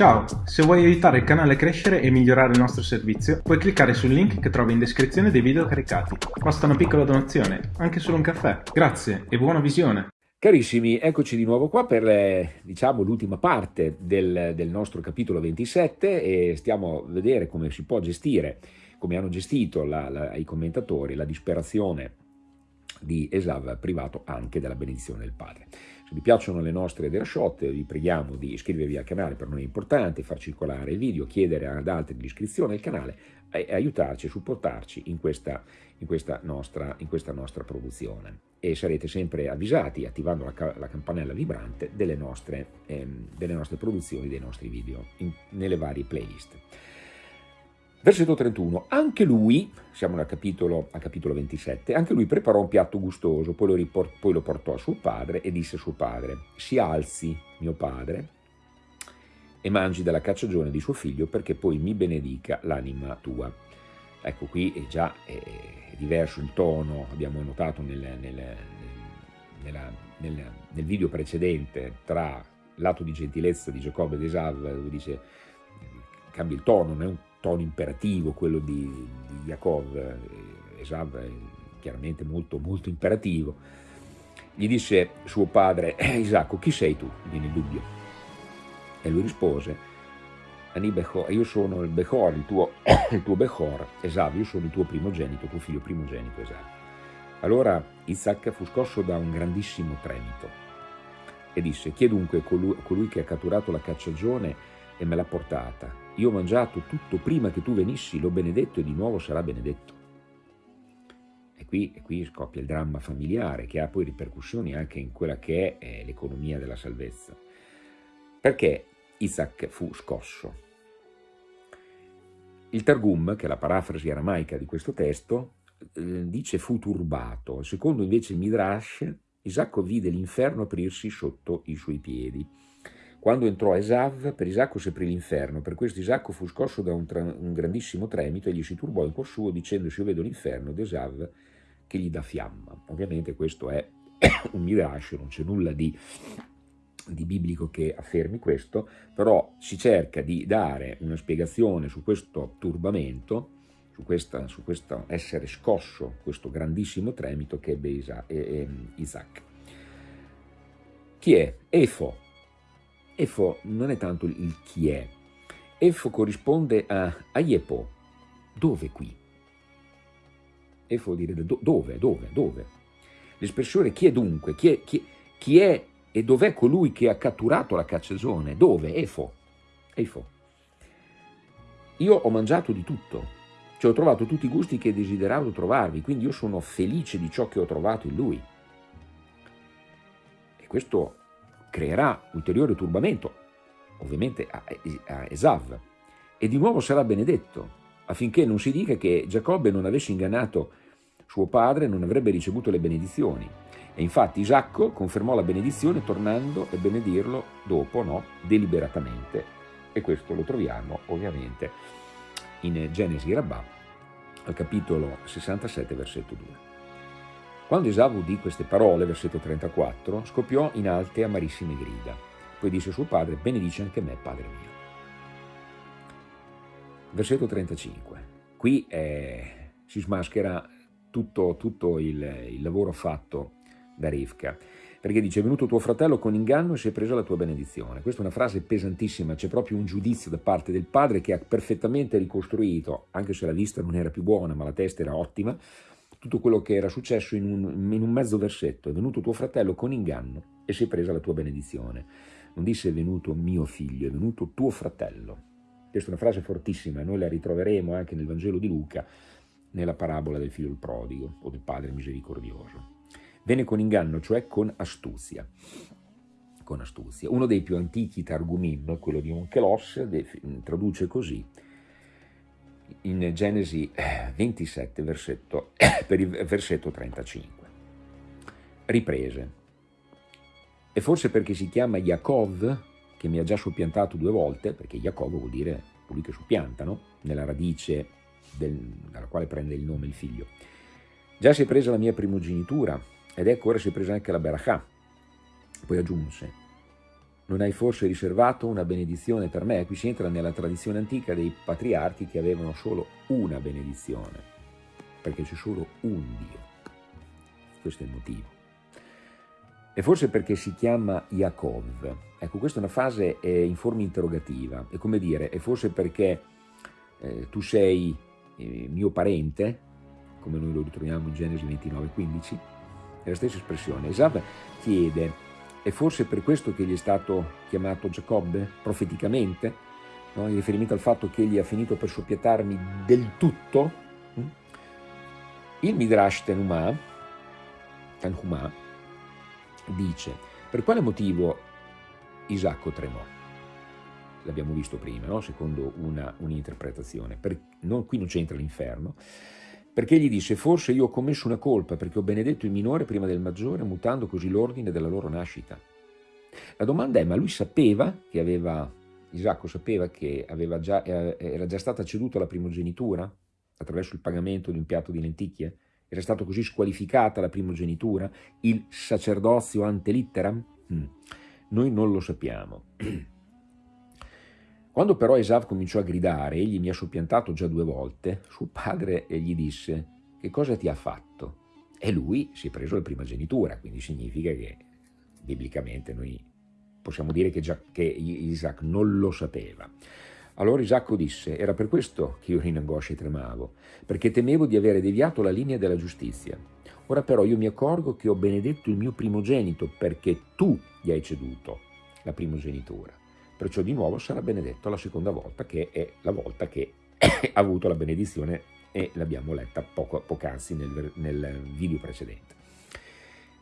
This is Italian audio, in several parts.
Ciao, se vuoi aiutare il canale a crescere e migliorare il nostro servizio, puoi cliccare sul link che trovi in descrizione dei video caricati. Basta una piccola donazione, anche solo un caffè. Grazie e buona visione! Carissimi, eccoci di nuovo qua per eh, diciamo, l'ultima parte del, del, nostro capitolo 27 e stiamo a vedere come si può gestire, come hanno gestito la, la, i commentatori la disperazione di Esav privato anche della benedizione del Padre. Se vi piacciono le nostre dershot vi preghiamo di iscrivervi al canale, per noi è importante, far circolare il video, chiedere ad altri l'iscrizione al canale e aiutarci e supportarci in questa, in, questa nostra, in questa, nostra, produzione. E sarete sempre avvisati, attivando la, la campanella vibrante, delle nostre, ehm, delle nostre, produzioni, dei nostri video in, nelle varie playlist. Versetto 31, anche lui, siamo al capitolo, al capitolo 27, anche lui preparò un piatto gustoso, poi lo, riport, poi lo portò a suo padre e disse a suo padre, si alzi mio padre e mangi dalla cacciagione di suo figlio perché poi mi benedica l'anima tua. Ecco qui è già è diverso il tono, abbiamo notato nel, nel, nella, nel, nel video precedente tra l'atto di gentilezza di Giacobbe ed Esav dove dice cambia il tono, non è un tono imperativo, quello di, di Yaakov, eh, Esav è chiaramente molto, molto imperativo, gli disse suo padre, eh, Isacco, chi sei tu? Viene il dubbio. E lui rispose, io sono il Bechor, il tuo, il tuo Bechor, Esav, io sono il tuo primogenito, tuo figlio primogenito Esav. Allora Isaac fu scosso da un grandissimo tremito e disse, chi è dunque colui, colui che ha catturato la cacciagione e me l'ha portata. Io ho mangiato tutto prima che tu venissi, l'ho benedetto e di nuovo sarà benedetto. E qui, e qui scoppia il dramma familiare che ha poi ripercussioni anche in quella che è eh, l'economia della salvezza. Perché Isaac fu scosso? Il Targum, che è la parafrasi aramaica di questo testo, eh, dice fu turbato. Secondo invece il Midrash, Isacco vide l'inferno aprirsi sotto i suoi piedi. Quando entrò Esav, per Isacco si aprì l'inferno, per questo Isacco fu scosso da un, un, grandissimo tremito e gli si turbò in cuor suo dicendosi io vedo l'inferno ed Esav che gli dà fiamma. Ovviamente questo è un mirage, non c'è nulla di, di biblico che affermi questo, però si cerca di dare una spiegazione su questo turbamento, su, questa, su questo essere scosso, questo grandissimo tremito che ebbe Isaac. Chi è? Efo, Efo non è tanto il chi è, Efo corrisponde a Aiepo, dove qui? Efo vuol dire do, dove, dove, dove. L'espressione chi è dunque, chi è, chi, chi è e dov'è colui che ha catturato la cacciagione? Dove? Efo. Efo. Io ho mangiato di tutto, cioè ho trovato tutti i gusti che desideravo trovarvi, quindi io sono felice di ciò che ho trovato in lui. E questo creerà ulteriore turbamento, ovviamente a, Esav, e di nuovo sarà benedetto, affinché non si dica che Giacobbe non avesse ingannato suo padre non avrebbe ricevuto le benedizioni. E infatti Isacco confermò la benedizione tornando a benedirlo dopo, no, deliberatamente. E questo lo troviamo ovviamente in Genesi Rabbà, al capitolo 67, versetto 2. Quando Esav udì queste parole, versetto 34, scoppiò in alte amarissime grida. Poi disse a suo padre, benedice anche me, padre mio. Versetto 35. Qui eh, si smaschera tutto, tutto il, il, lavoro fatto da Rivka, perché dice, è venuto tuo fratello con inganno e si è preso la tua benedizione. Questa è una frase pesantissima, c'è proprio un giudizio da parte del padre che ha perfettamente ricostruito, anche se la vista non era più buona, ma la testa era ottima, tutto quello che era successo in un, in un mezzo versetto. È venuto tuo fratello con inganno e si è presa la tua benedizione. Non disse è venuto mio figlio, è venuto tuo fratello. Questa è una frase fortissima, noi la ritroveremo anche nel Vangelo di Luca, nella parabola del figlio del prodigo o del padre misericordioso. Venne con inganno, cioè con astuzia. Con astuzia. Uno dei più antichi Targumim, quello di Onkelos, traduce così, in Genesi 27, versetto, per il versetto 35. Riprese. E forse perché si chiama Yaakov, che mi ha già soppiantato due volte, perché Yaakov vuol dire colui che soppianta, no? nella radice del, dalla quale prende il nome il figlio. Già si è presa la mia primogenitura, ed ecco ora si è presa anche la Berachà. Poi aggiunse, non hai forse riservato una benedizione per me? Qui si entra nella tradizione antica dei patriarchi che avevano solo una benedizione, perché c'è solo un Dio. Questo è il motivo. E forse perché si chiama Yaakov. Ecco, questa è una fase eh, in forma interrogativa. È come dire, è forse perché eh, tu sei eh, mio parente, come noi lo ritroviamo in Genesi 29,15, è la stessa espressione. Esav chiede è forse per questo che gli è stato chiamato Giacobbe, profeticamente, no? in riferimento al fatto che egli ha finito per soppietarmi del tutto. Mm? Il Midrash Tenumah, Tanhumah dice, per quale motivo Isacco tremò? L'abbiamo visto prima, no? secondo un'interpretazione. Un qui non c'entra l'inferno, perché gli disse forse io ho commesso una colpa perché ho benedetto il minore prima del maggiore mutando così l'ordine della loro nascita. La domanda è ma lui sapeva che aveva, Isacco sapeva che già, eh, era già stata ceduta la primogenitura attraverso il pagamento di un piatto di lenticchie? Era stata così squalificata la primogenitura? Il sacerdozio ante litteram? Hmm. Noi non lo sappiamo. Quando però Esav cominciò a gridare, egli mi ha soppiantato già due volte, suo padre gli disse, che cosa ti ha fatto? E lui si è preso la primogenitura, quindi significa che biblicamente noi possiamo dire che, già, che Isaac non lo sapeva. Allora Isacco disse, era per questo che io in angoscia e tremavo, perché temevo di avere deviato la linea della giustizia. Ora però io mi accorgo che ho benedetto il mio primogenito perché tu gli hai ceduto la primogenitura perciò di nuovo sarà benedetto la seconda volta, che è la volta che ha avuto la benedizione e l'abbiamo letta poco, poc'anzi nel, nel video precedente.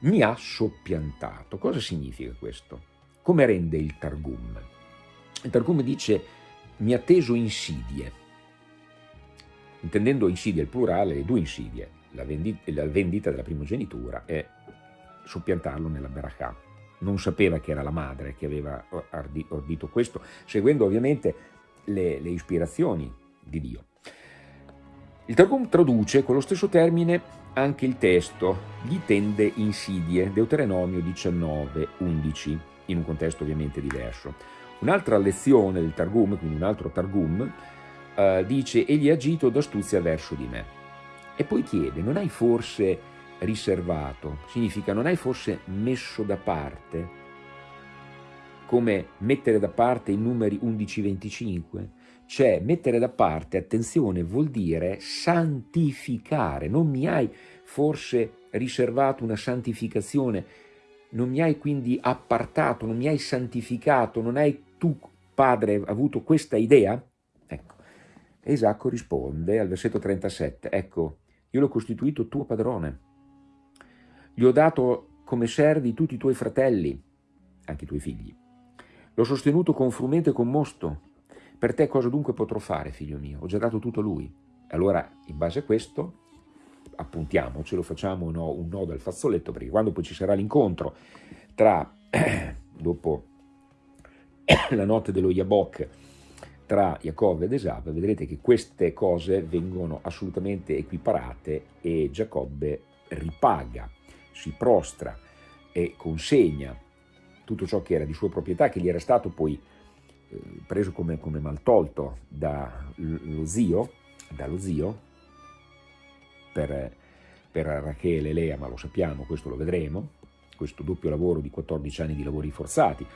Mi ha soppiantato. Cosa significa questo? Come rende il Targum? Il Targum dice mi ha teso insidie, intendendo insidie il plurale, le due insidie, la vendita, la vendita della primogenitura e soppiantarlo nella Berachà non sapeva che era la madre che aveva ordito questo, seguendo ovviamente le, le ispirazioni di Dio. Il Targum traduce con lo stesso termine anche il testo, gli tende insidie, Deuteronomio 19, 11, in un contesto ovviamente diverso. Un'altra lezione del Targum, quindi un altro Targum, eh, dice egli ha agito d'astuzia verso di me. E poi chiede, non hai forse riservato, significa non hai forse messo da parte, come mettere da parte i numeri 11-25? Cioè mettere da parte, attenzione, vuol dire santificare, non mi hai forse riservato una santificazione, non mi hai quindi appartato, non mi hai santificato, non hai tu, padre, avuto questa idea? Ecco, Esacco risponde al versetto 37, ecco, io l'ho costituito tuo padrone, gli ho dato come servi tutti i tuoi fratelli, anche i tuoi figli. L'ho sostenuto con frumento e con mosto. Per te cosa dunque potrò fare, figlio mio? Ho già dato tutto a lui. Allora, in base a questo, appuntiamocelo, facciamo no, un nodo al fazzoletto, perché quando poi ci sarà l'incontro tra, dopo la notte dello Yabok, tra Jacob ed Esab, vedrete che queste cose vengono assolutamente equiparate e Giacobbe ripaga si prostra e consegna tutto ciò che era di sua proprietà, che gli era stato poi eh, preso come, come maltolto dallo zio, dallo zio per, per Rachele e Lea, ma lo sappiamo, questo lo vedremo, questo doppio lavoro di 14 anni di lavori forzati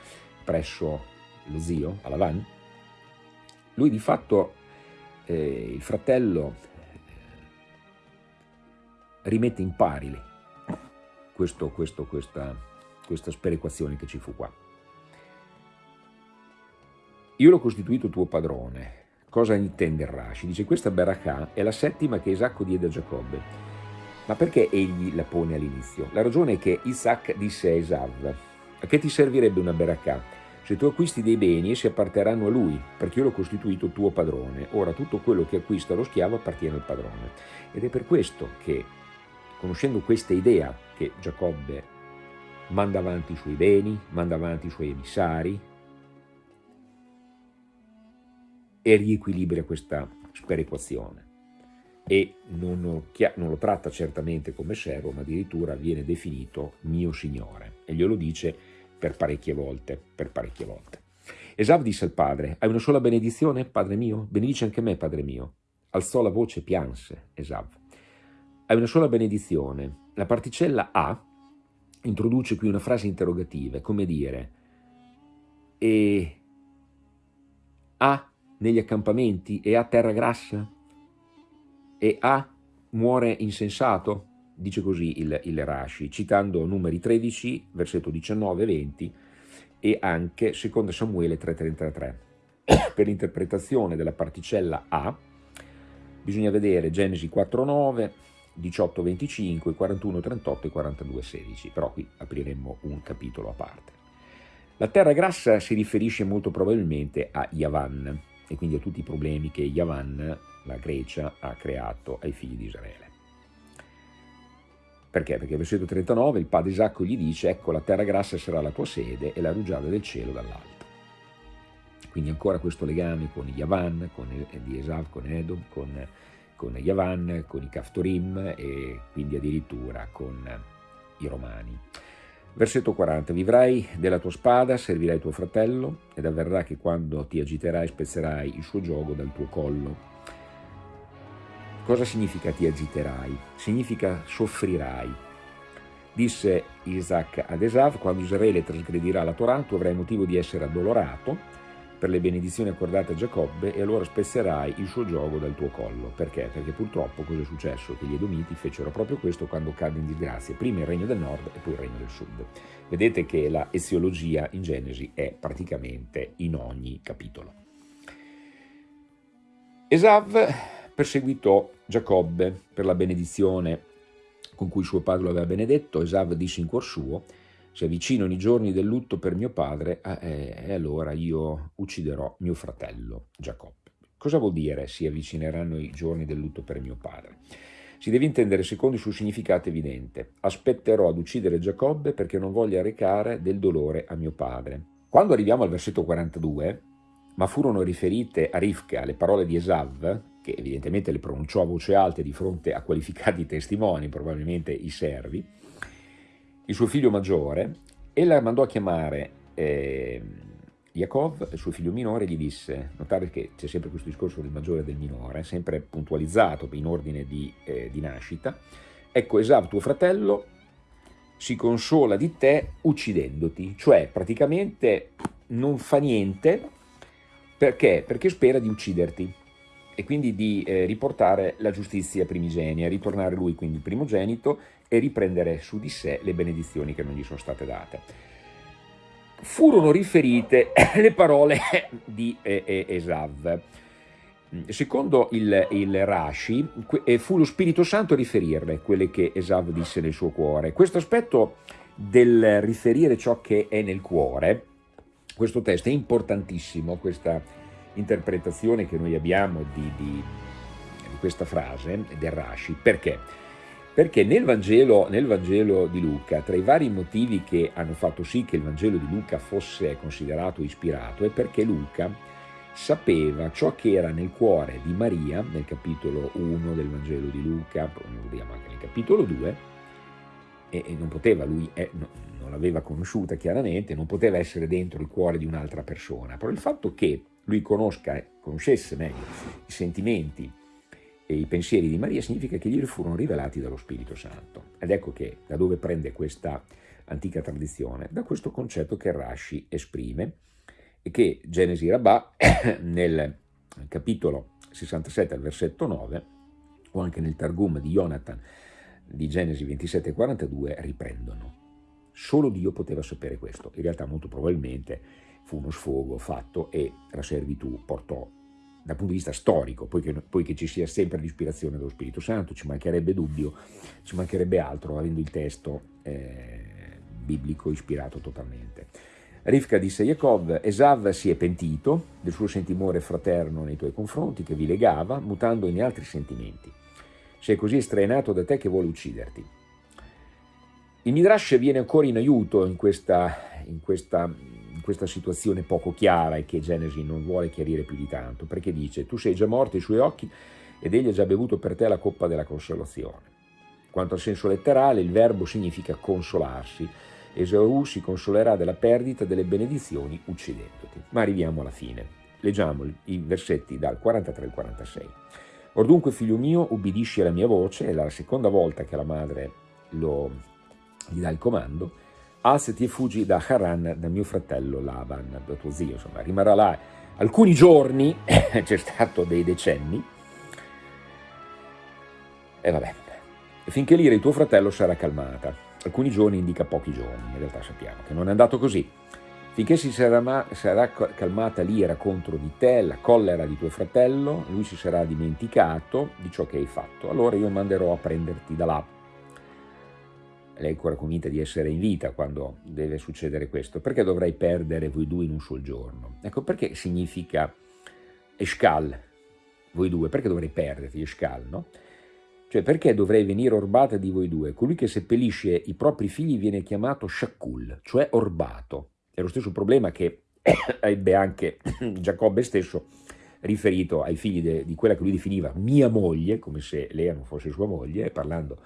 presso lo zio, a Lavan, lui di fatto, eh, il fratello, rimette in pari questo, questo, questa, questa sperequazione che ci fu qua. Io l'ho costituito tuo padrone. Cosa intende Rashi? Dice questa Barakah è la settima che Isacco diede a Giacobbe. Ma perché egli la pone all'inizio? La ragione è che Isaac disse a Esav, a che ti servirebbe una Barakah? Se tu acquisti dei beni, essi apparterranno a lui, perché io l'ho costituito tuo padrone. Ora tutto quello che acquista lo schiavo appartiene al padrone. Ed è per questo che conoscendo questa idea che Giacobbe manda avanti i suoi beni, manda avanti i suoi emissari e riequilibra questa sperequazione e non lo, non lo, tratta certamente come servo, ma addirittura viene definito mio signore e glielo dice per parecchie volte, per parecchie volte. Esav disse al padre, hai una sola benedizione, padre mio? Benedice anche me, padre mio. Alzò la voce e pianse Esav. Hai una sola benedizione. La particella A introduce qui una frase interrogativa, come dire, e A negli accampamenti e A terra grassa? E A muore insensato? Dice così il, il Rashi, citando numeri 13, versetto 19 e 20, e anche 2 Samuele 3.33. per l'interpretazione della particella A bisogna vedere Genesi 4.9, 18.25, 41.38 e 42.16, però qui apriremmo un capitolo a parte. La terra grassa si riferisce molto probabilmente a Yavan e quindi a tutti i problemi che Yavan, la Grecia, ha creato ai figli di Israele. Perché? Perché versetto 39 il padre Isacco gli dice ecco la terra grassa sarà la tua sede e la rugiada del cielo dall'alto. Quindi ancora questo legame con Yavan, con, Esav, con Edom, con, con Yavan, con i Kaftorim e quindi addirittura con i Romani. Versetto 40. Vivrai della tua spada, servirai tuo fratello, ed avverrà che quando ti agiterai spezzerai il suo gioco dal tuo collo Cosa significa ti agiterai? Significa soffrirai. Disse Isaac ad Esav, quando Israele trasgredirà la Torah, tu avrai motivo di essere addolorato per le benedizioni accordate a Giacobbe e allora spezzerai il suo gioco dal tuo collo. Perché? Perché purtroppo cosa è successo? Che gli Edomiti fecero proprio questo quando cadde in disgrazia, prima il regno del nord e poi il regno del sud. Vedete che la eziologia in Genesi è praticamente in ogni capitolo. Esav perseguitò Giacobbe per la benedizione con cui suo padre lo aveva benedetto, Esav disse in cuor suo, si avvicinano i giorni del lutto per mio padre eh, e allora io ucciderò mio fratello Giacobbe. Cosa vuol dire si avvicineranno i giorni del lutto per mio padre? Si deve intendere secondo il suo significato evidente. Aspetterò ad uccidere Giacobbe perché non voglia recare del dolore a mio padre. Quando arriviamo al versetto 42, ma furono riferite a Rivka le parole di Esav, che evidentemente le pronunciò a voce alta di fronte a qualificati testimoni, probabilmente i servi, il suo figlio maggiore, e la mandò a chiamare eh, Yaakov, il suo figlio minore, gli disse, notare che c'è sempre questo discorso del maggiore e del minore, sempre puntualizzato in ordine di, eh, di nascita, ecco Esav tuo fratello si consola di te uccidendoti, cioè praticamente non fa niente, perché? Perché spera di ucciderti e quindi di eh, riportare la giustizia primigenia, ritornare lui quindi primogenito e riprendere su di sé le benedizioni che non gli sono state date. Furono riferite le parole di eh, Esav. Secondo il, il Rashi, eh, fu lo Spirito Santo a riferirle quelle che Esav disse nel suo cuore. Questo aspetto del riferire ciò che è nel cuore, questo testo è importantissimo, questa interpretazione che noi abbiamo di, di, di questa frase del Rashi. Perché? Perché nel Vangelo, nel Vangelo, di Luca, tra i vari motivi che hanno fatto sì che il Vangelo di Luca fosse considerato ispirato, è perché Luca sapeva ciò che era nel cuore di Maria, nel capitolo 1 del Vangelo di Luca, lo vediamo anche nel capitolo 2, e, e non poteva, lui è, no, non l'aveva conosciuta chiaramente, non poteva essere dentro il cuore di un'altra persona, però il fatto che lui conosca, conoscesse meglio i sentimenti e i pensieri di Maria significa che gli furono rivelati dallo Spirito Santo. Ed ecco che da dove prende questa antica tradizione? Da questo concetto che Rashi esprime e che Genesi Rabbà nel capitolo 67 al versetto 9 o anche nel Targum di Jonathan di Genesi 27 e 42 riprendono. Solo Dio poteva sapere questo, in realtà molto probabilmente fu uno sfogo fatto e la servitù portò dal punto di vista storico, poiché, poiché ci sia sempre l'ispirazione dello Spirito Santo, ci mancherebbe dubbio, ci mancherebbe altro avendo il testo eh, biblico ispirato totalmente. Rivka disse a Jacob, Esav si è pentito del suo sentimore fraterno nei tuoi confronti che vi legava, mutando in altri sentimenti. Sei così estraenato da te che vuole ucciderti. Il Midrash viene ancora in aiuto in questa, in questa questa situazione poco chiara e che Genesi non vuole chiarire più di tanto, perché dice tu sei già morto ai suoi occhi ed egli ha già bevuto per te la coppa della consolazione. Quanto al senso letterale, il verbo significa consolarsi Esaù si consolerà della perdita delle benedizioni uccidendoti. Ma arriviamo alla fine. Leggiamo i versetti dal 43 al 46. Or dunque, figlio mio, ubbidisci alla mia voce, è la seconda volta che la madre lo, gli dà il comando, alzati e fuggi da Haran, da mio fratello Laban, da tuo zio, insomma, rimarrà là alcuni giorni, c'è stato dei decenni, e vabbè, finché l'ira di tuo fratello sarà calmata. Alcuni giorni indica pochi giorni, in realtà sappiamo che non è andato così. Finché si sarà, sarà calmata l'ira contro di te, la collera di tuo fratello, lui si sarà dimenticato di ciò che hai fatto. Allora io manderò a prenderti da là. Lei è ancora convinta di essere in vita quando deve succedere questo. Perché dovrei perdere voi due in un solo giorno? Ecco perché significa Eshkal, voi due, perché dovrei perderti Eshkal, no? Cioè perché dovrei venire orbata di voi due? Colui che seppellisce i propri figli viene chiamato Shakul, cioè orbato. È lo stesso problema che ebbe anche Giacobbe stesso riferito ai figli de, di quella che lui definiva mia moglie, come se Lea non fosse sua moglie, parlando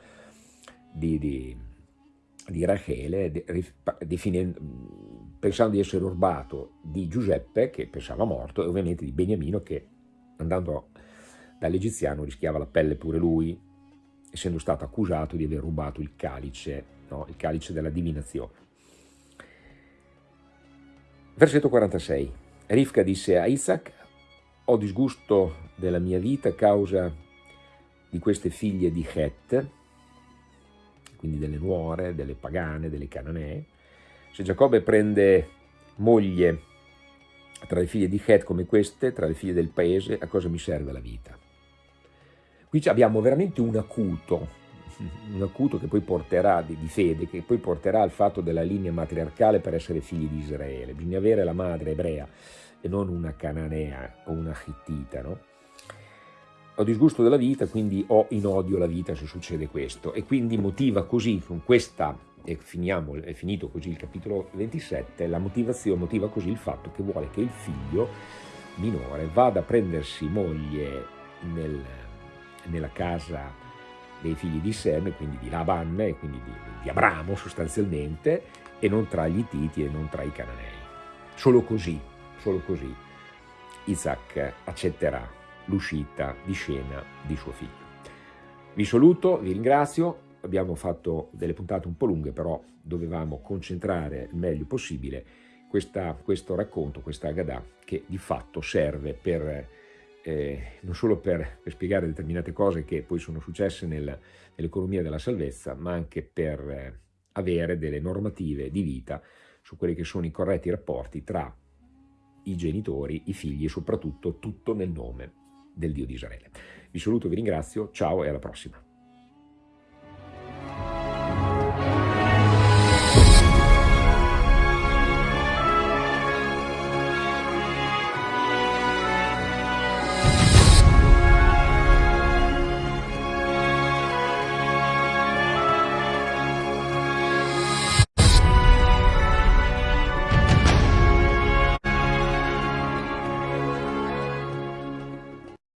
di, di, di Rachele, de, pensando di essere orbato di Giuseppe, che pensava morto, e ovviamente di Beniamino, che andando dall'egiziano rischiava la pelle pure lui, essendo stato accusato di aver rubato il calice, no? il calice della divinazione. Versetto 46. Rifka disse a Isaac, ho disgusto della mia vita a causa di queste figlie di Het, quindi delle nuore, delle pagane, delle cananee. Se Giacobbe prende moglie tra le figlie di Het come queste, tra le figlie del paese, a cosa mi serve la vita? Qui abbiamo veramente un acuto un acuto che poi porterà, di, di, fede, che poi porterà al fatto della linea matriarcale per essere figli di Israele. Bisogna avere la madre ebrea e non una cananea o una hittita, no? Ho disgusto della vita, quindi ho in odio la vita se succede questo. E quindi motiva così, con questa, e finiamo, è finito così il capitolo 27, la motivazione motiva così il fatto che vuole che il figlio minore vada a prendersi moglie nel, nella casa dei figli di Sem, quindi di Laban e quindi di, di Abramo sostanzialmente, e non tra gli Titi e non tra i Cananei. Solo così, solo così, Isaac accetterà l'uscita di scena di suo figlio. Vi saluto, vi ringrazio, abbiamo fatto delle puntate un po' lunghe, però dovevamo concentrare il meglio possibile questa, questo racconto, questa Agadah, che di fatto serve per eh, non solo per, per, spiegare determinate cose che poi sono successe nel, nell'economia della salvezza, ma anche per eh, avere delle normative di vita su quelli che sono i corretti rapporti tra i genitori, i figli e soprattutto tutto nel nome del Dio di Israele. Vi saluto, vi ringrazio, ciao e alla prossima.